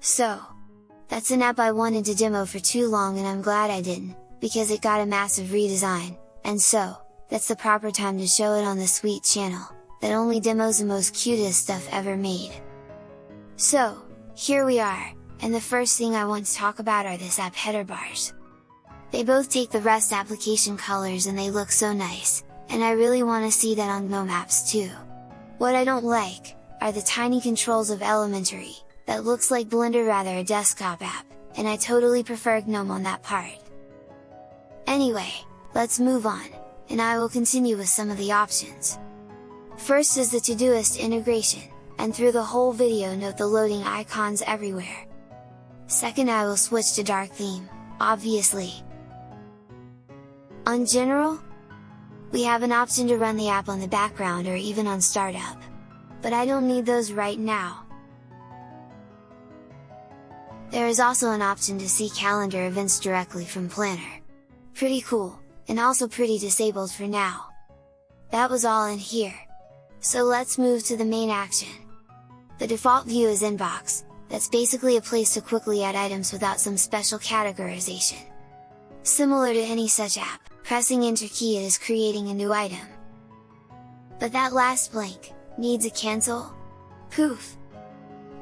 So, that's an app I wanted to demo for too long and I'm glad I didn't, because it got a massive redesign, and so, that's the proper time to show it on the Sweet channel, that only demos the most cutest stuff ever made. So, here we are, and the first thing I want to talk about are this app header bars. They both take the REST application colors and they look so nice, and I really want to see that on GNOME apps too. What I don't like, are the tiny controls of Elementary, that looks like Blender rather a desktop app, and I totally prefer GNOME on that part. Anyway, let's move on, and I will continue with some of the options. First is the Todoist integration, and through the whole video note the loading icons everywhere. Second I will switch to dark theme, obviously. On general, we have an option to run the app on the background or even on startup. But I don't need those right now. There is also an option to see calendar events directly from Planner. Pretty cool, and also pretty disabled for now. That was all in here. So let's move to the main action. The default view is Inbox, that's basically a place to quickly add items without some special categorization. Similar to any such app, pressing enter key is creating a new item. But that last blank, needs a cancel? Poof!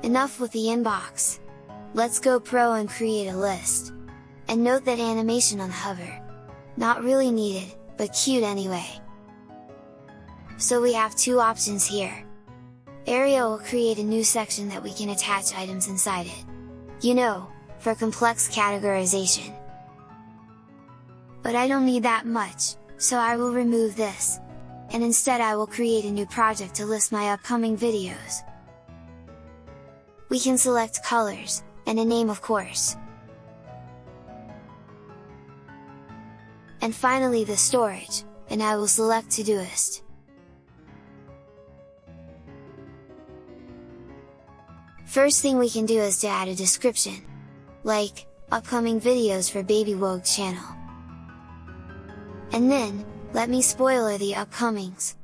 Enough with the inbox! Let's go pro and create a list! And note that animation on hover. Not really needed, but cute anyway. So we have two options here. Area will create a new section that we can attach items inside it. You know, for complex categorization. But I don't need that much, so I will remove this, and instead I will create a new project to list my upcoming videos. We can select colors, and a name of course. And finally the storage, and I will select Todoist. First thing we can do is to add a description, like, upcoming videos for Baby Wogue channel. And then, let me spoiler the upcomings!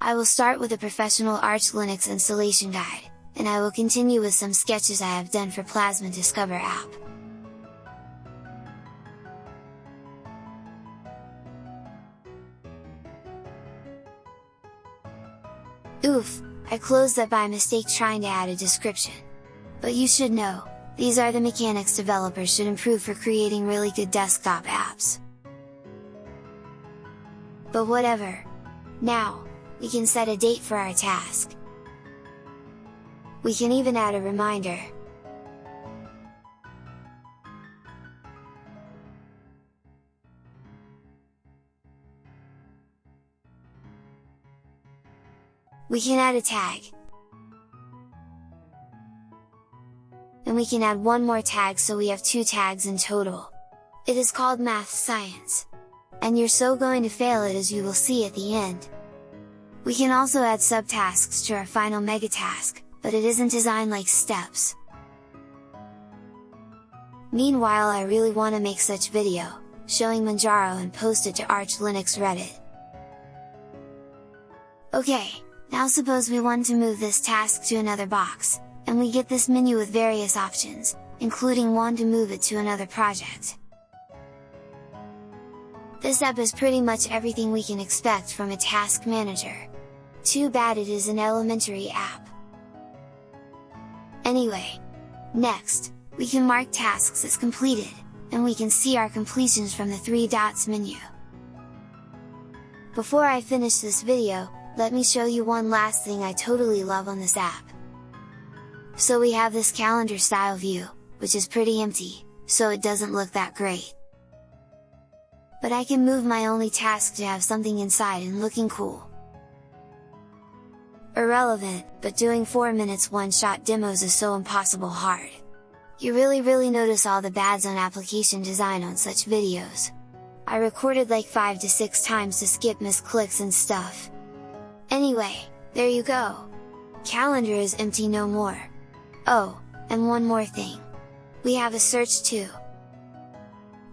I will start with a professional Arch Linux installation guide, and I will continue with some sketches I have done for Plasma Discover app. Oof, I closed that by mistake trying to add a description. But you should know, these are the mechanics developers should improve for creating really good desktop apps but whatever! Now, we can set a date for our task. We can even add a reminder. We can add a tag. And we can add one more tag so we have two tags in total. It is called Math Science and you're so going to fail it as you will see at the end. We can also add subtasks to our final megatask, but it isn't designed like steps. Meanwhile I really want to make such video, showing Manjaro and post it to Arch Linux Reddit. Okay, now suppose we want to move this task to another box, and we get this menu with various options, including one to move it to another project. This app is pretty much everything we can expect from a task manager. Too bad it is an elementary app. Anyway, next, we can mark tasks as completed, and we can see our completions from the three dots menu. Before I finish this video, let me show you one last thing I totally love on this app. So we have this calendar style view, which is pretty empty, so it doesn't look that great but I can move my only task to have something inside and looking cool. Irrelevant, but doing 4 minutes one-shot demos is so impossible hard. You really really notice all the bads on application design on such videos. I recorded like 5 to 6 times to skip misclicks and stuff. Anyway, there you go! Calendar is empty no more. Oh, and one more thing. We have a search too.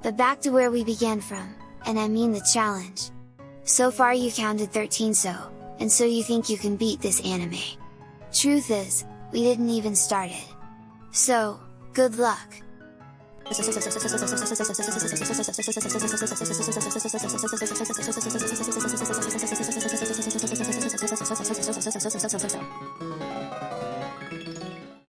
But back to where we began from, and I mean the challenge! So far you counted 13 so, and so you think you can beat this anime. Truth is, we didn't even start it. So, good luck!